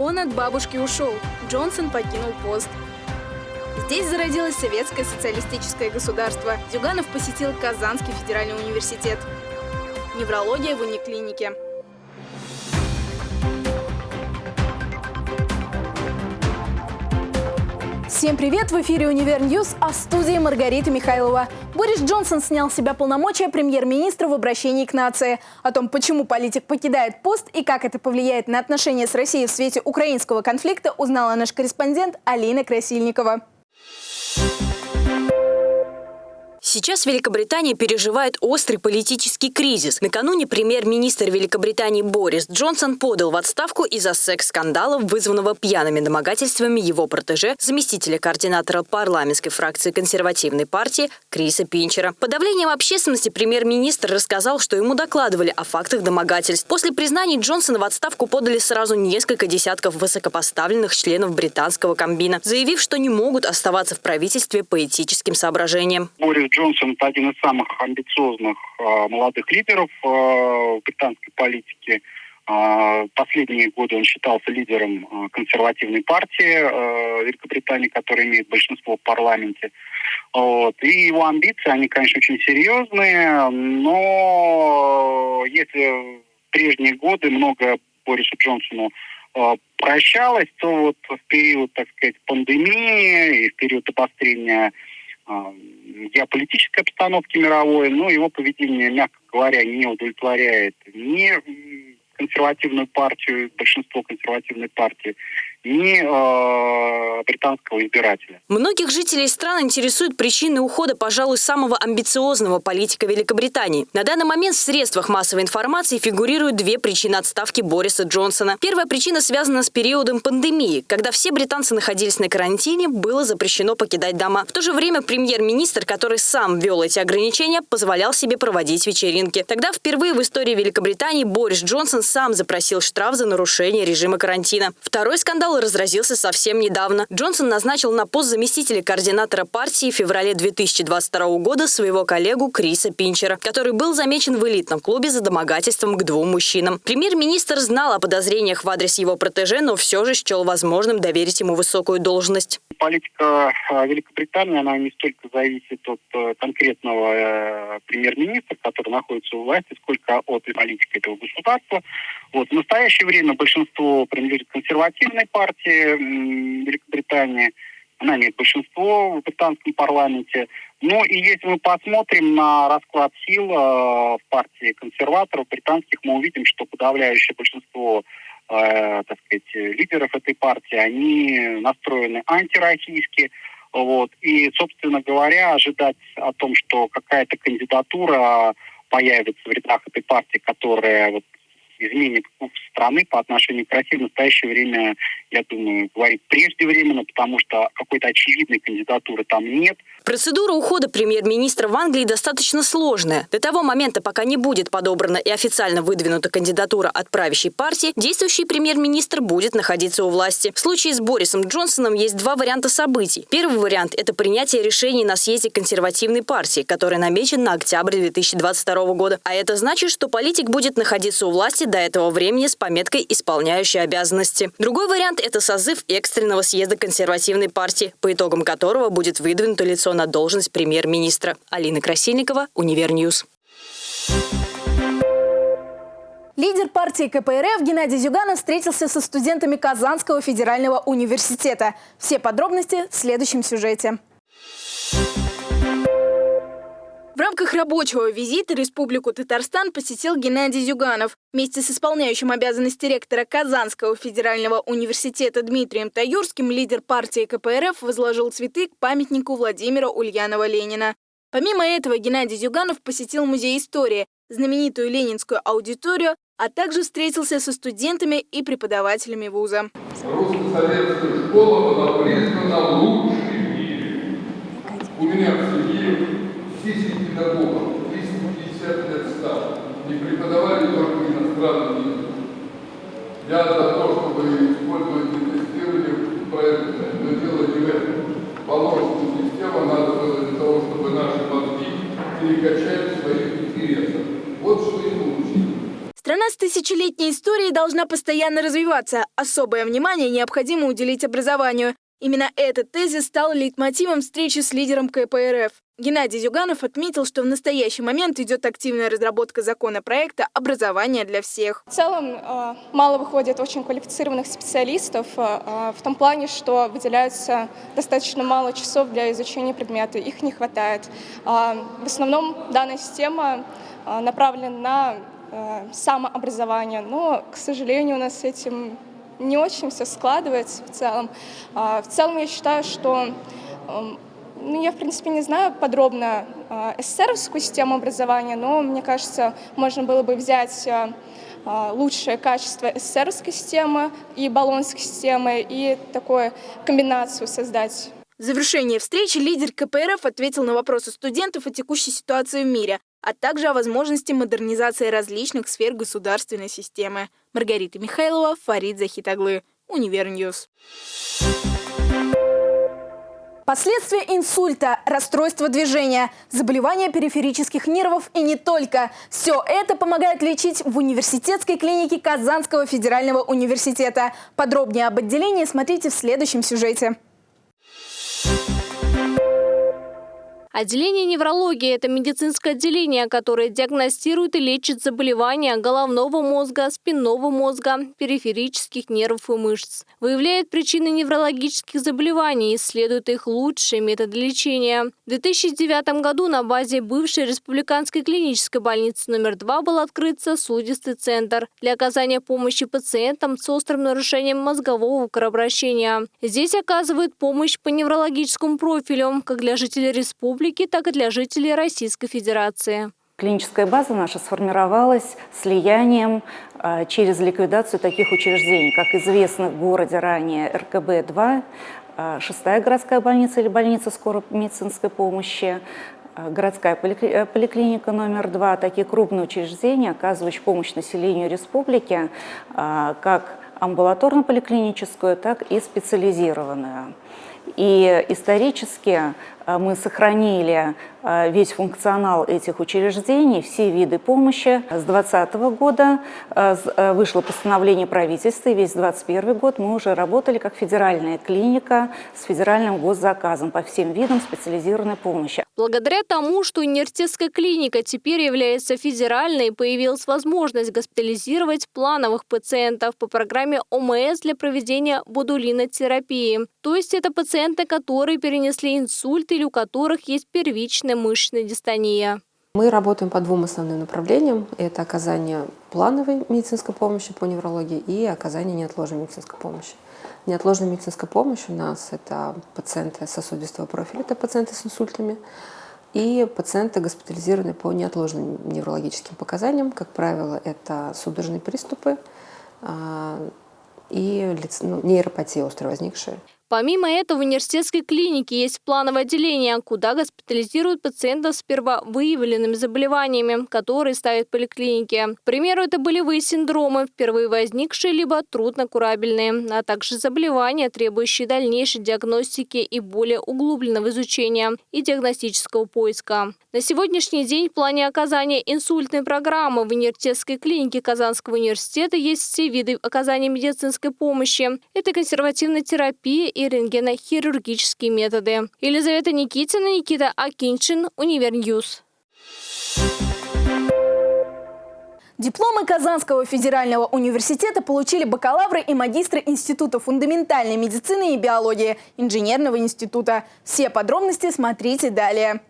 Он от бабушки ушел, Джонсон покинул пост. Здесь зародилось советское социалистическое государство. Зюганов посетил Казанский федеральный университет. Неврология в униклинике. Всем привет! В эфире «Univer News», а в студии Маргарита Михайлова. Борис Джонсон снял с себя полномочия премьер-министра в обращении к нации. О том, почему политик покидает пост и как это повлияет на отношения с Россией в свете украинского конфликта, узнала наш корреспондент Алина Красильникова. Сейчас Великобритания переживает острый политический кризис. Накануне премьер-министр Великобритании Борис Джонсон подал в отставку из-за секс-скандала, вызванного пьяными домогательствами его протеже, заместителя координатора парламентской фракции консервативной партии Криса Пинчера. Под давлением общественности премьер-министр рассказал, что ему докладывали о фактах домогательств. После признаний Джонсона в отставку подали сразу несколько десятков высокопоставленных членов британского комбина, заявив, что не могут оставаться в правительстве по этическим соображениям. Борис Джонсон – это один из самых амбициозных э, молодых лидеров э, британской политике. Э, последние годы он считался лидером э, консервативной партии э, Великобритании, которая имеет большинство в парламенте. Вот. И его амбиции, они, конечно, очень серьезные, но если в прежние годы много Борису Джонсону прощалось, то вот в период, так сказать, пандемии и в период обострения геополитической обстановки мировой, но его поведение, мягко говоря, не удовлетворяет ни консервативную партию, большинство консервативной партии, ни э, британского избирателя. Многих жителей стран интересуют причины ухода, пожалуй, самого амбициозного политика Великобритании. На данный момент в средствах массовой информации фигурируют две причины отставки Бориса Джонсона. Первая причина связана с периодом пандемии, когда все британцы находились на карантине, было запрещено покидать дома. В то же время премьер-министр, который сам ввел эти ограничения, позволял себе проводить вечеринки. Тогда впервые в истории Великобритании Борис Джонсон сам запросил штраф за нарушение режима карантина. Второй скандал разразился совсем недавно. Джонсон назначил на пост заместителя координатора партии в феврале 2022 года своего коллегу Криса Пинчера, который был замечен в элитном клубе за домогательством к двум мужчинам. Премьер-министр знал о подозрениях в адрес его протеже, но все же счел возможным доверить ему высокую должность. Политика э, Великобритании, она не столько зависит от э, конкретного э, премьер-министра, который находится у власти, сколько от политики этого государства. Вот. В настоящее время большинство принадлежит консервативной партии Великобритании. Она имеет большинство в британском парламенте. Ну и если мы посмотрим на расклад сил э, в партии консерваторов британских, мы увидим, что подавляющее большинство э, так сказать, лидеров этой партии, они настроены антироссийски. Вот. И, собственно говоря, ожидать о том, что какая-то кандидатура появится в рядах этой партии, которая вот изменит курс страны по отношению к России в настоящее время, я думаю, говорить преждевременно, потому что какой-то очевидной кандидатуры там нет. Процедура ухода премьер-министра в Англии достаточно сложная. До того момента, пока не будет подобрана и официально выдвинута кандидатура от правящей партии, действующий премьер-министр будет находиться у власти. В случае с Борисом Джонсоном есть два варианта событий. Первый вариант – это принятие решений на съезде консервативной партии, который намечен на октябрь 2022 года. А это значит, что политик будет находиться у власти до этого времени с пометкой «исполняющий обязанности». Другой вариант – это созыв экстренного съезда консервативной партии, по итогам которого будет выдвинуто лицо на должность премьер-министра. Алина Красильникова, Univer News. Лидер партии КПРФ Геннадий Зюганов встретился со студентами Казанского федерального университета. Все подробности в следующем сюжете. В рамках рабочего визита Республику Татарстан посетил Геннадий Зюганов. Вместе с исполняющим обязанности ректора Казанского федерального университета Дмитрием Таюрским лидер партии КПРФ возложил цветы к памятнику Владимира Ульянова-Ленина. Помимо этого, Геннадий Зюганов посетил Музей истории, знаменитую ленинскую аудиторию, а также встретился со студентами и преподавателями вуза. Русско-советская школа была признана лучшей в мире. У меня в семье 10 педагогов, 350 лет стал, и преподавали только иностранный язык. Я за то, чтобы использовать и тестирование правильно, но дело не в этом. Положенную систему надо было для того, чтобы наши мозги перекачать в своих интересах. Вот что и получилось. Страна с тысячелетней историей должна постоянно развиваться. Особое внимание необходимо уделить образованию. Именно этот тезис стал лейтмотивом встречи с лидером КПРФ. Геннадий Зюганов отметил, что в настоящий момент идет активная разработка законопроекта «Образование для всех». В целом э, мало выходит очень квалифицированных специалистов э, э, в том плане, что выделяются достаточно мало часов для изучения предмета, их не хватает. В основном данная система направлена на самообразование, но, к сожалению, у нас с этим не очень все складывается в целом. А, в целом я считаю, что эм, ну, я, в принципе, не знаю подробно э, СССРовскую систему образования, но, мне кажется, можно было бы взять э, лучшее качество СССРовской системы и баллонской системы и такую комбинацию создать. В завершение встречи лидер КПРФ ответил на вопросы студентов о текущей ситуации в мире, а также о возможности модернизации различных сфер государственной системы. Маргарита Михайлова, Фарид Захитоглы, Univer News. Последствия инсульта, расстройство движения, заболевания периферических нервов и не только. Все это помогает лечить в университетской клинике Казанского федерального университета. Подробнее об отделении смотрите в следующем сюжете. Отделение неврологии – это медицинское отделение, которое диагностирует и лечит заболевания головного мозга, спинного мозга, периферических нервов и мышц. Выявляет причины неврологических заболеваний и исследует их лучшие методы лечения. В 2009 году на базе бывшей республиканской клинической больницы номер 2 был открыт сосудистый центр для оказания помощи пациентам с острым нарушением мозгового кровообращения. Здесь оказывают помощь по неврологическому профилю как для жителей республики, республики, так и для жителей Российской Федерации. Клиническая база наша сформировалась слиянием а, через ликвидацию таких учреждений, как известно в городе ранее РКБ-2, а, шестая городская больница или больница скорой медицинской помощи, а, городская э, поликлиника номер два, такие крупные учреждения, оказывающие помощь населению республики, как амбулаторно-поликлиническую, так и специализированную. И исторически а, мы сохранили а, весь функционал этих учреждений, все виды помощи. С 2020 года а, вышло постановление правительства, и весь 2021 год мы уже работали как федеральная клиника с федеральным госзаказом по всем видам специализированной помощи. Благодаря тому, что университетская клиника теперь является федеральной, появилась возможность госпитализировать плановых пациентов по программе ОМС для проведения бодулинотерапии. То есть это пациенты, которые перенесли инсульт или у которых есть первичная мышечная дистония. Мы работаем по двум основным направлениям. Это оказание плановой медицинской помощи по неврологии и оказание неотложной медицинской помощи. Неотложная медицинская помощь у нас – это пациенты сосудистого профиля, это пациенты с инсультами, и пациенты госпитализированные по неотложным неврологическим показаниям. Как правило, это судорожные приступы а, и ну, нейропатия острая возникшая. Помимо этого, в университетской клинике есть плановое отделение, куда госпитализируют пациентов с первовыявленными заболеваниями, которые ставят в поликлинике. К примеру, это болевые синдромы, впервые возникшие либо труднокурабельные, а также заболевания, требующие дальнейшей диагностики и более углубленного изучения и диагностического поиска. На сегодняшний день в плане оказания инсультной программы в университетской клинике Казанского университета есть все виды оказания медицинской помощи. Это консервативная терапия рентгенохирургические методы. Елизавета Никитина, Никита Акиншин, Univer News. Дипломы Казанского федерального университета получили бакалавры и магистры Института фундаментальной медицины и биологии Инженерного института. Все подробности смотрите далее.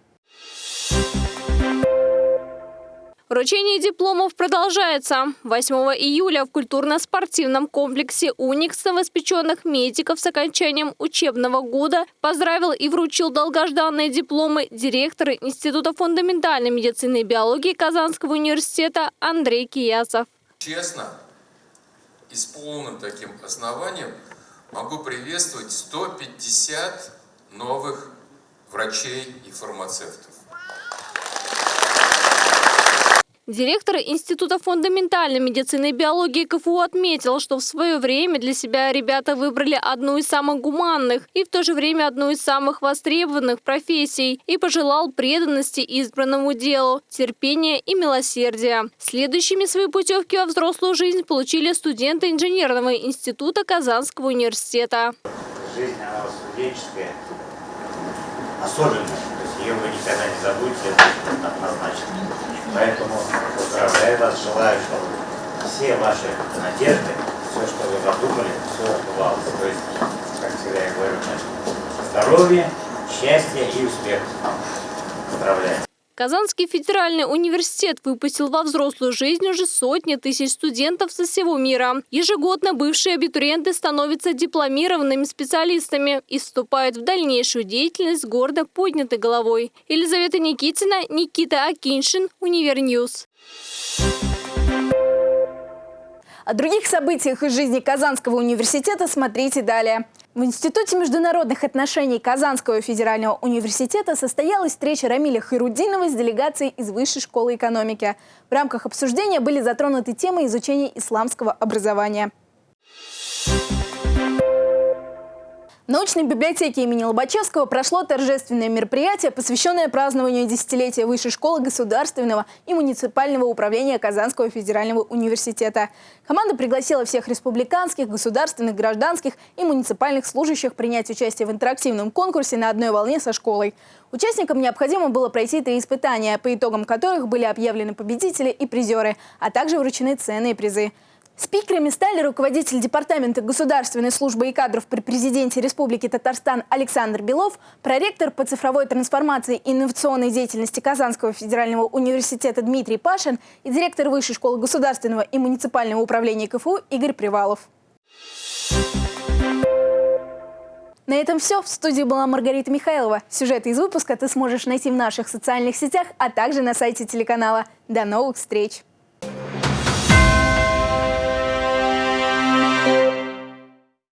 Вручение дипломов продолжается. 8 июля в культурно-спортивном комплексе «Уникс» новоспеченных медиков с окончанием учебного года поздравил и вручил долгожданные дипломы директор Института фундаментальной медицины и биологии Казанского университета Андрей Киясов. Честно и с полным таким основанием могу приветствовать 150 новых врачей и фармацевтов. Директор Института фундаментальной медицины и биологии КФУ отметил, что в свое время для себя ребята выбрали одну из самых гуманных и в то же время одну из самых востребованных профессий и пожелал преданности избранному делу, терпения и милосердия. Следующими свои путевки во взрослую жизнь получили студенты инженерного института Казанского университета. Жизнь, она студенческая, особенная. То есть ее вы никогда не забудете, однозначно. Поэтому вас, желаю, чтобы все ваши надежды, все, что вы задумали, все сбывалось. То есть, как всегда я говорю, здоровья, счастья и успеха. Поздравляю. Казанский федеральный университет выпустил во взрослую жизнь уже сотни тысяч студентов со всего мира. Ежегодно бывшие абитуриенты становятся дипломированными специалистами и вступают в дальнейшую деятельность гордо поднятой головой. Елизавета Никитина, Никита Акиншин, Univer News. О других событиях из жизни Казанского университета смотрите далее. В Институте международных отношений Казанского федерального университета состоялась встреча Рамиля Хайрудинова с делегацией из Высшей школы экономики. В рамках обсуждения были затронуты темы изучения исламского образования. Научной библиотеке имени Лобачевского прошло торжественное мероприятие, посвященное празднованию десятилетия Высшей школы государственного и муниципального управления Казанского федерального университета. Команда пригласила всех республиканских, государственных, гражданских и муниципальных служащих принять участие в интерактивном конкурсе на одной волне со школой. Участникам необходимо было пройти три испытания, по итогам которых были объявлены победители и призеры, а также вручены ценные призы. Спикерами стали руководитель Департамента государственной службы и кадров при президенте Республики Татарстан Александр Белов, проректор по цифровой трансформации и инновационной деятельности Казанского федерального университета Дмитрий Пашин и директор Высшей школы государственного и муниципального управления КФУ Игорь Привалов. На этом все. В студии была Маргарита Михайлова. Сюжеты из выпуска ты сможешь найти в наших социальных сетях, а также на сайте телеканала. До новых встреч!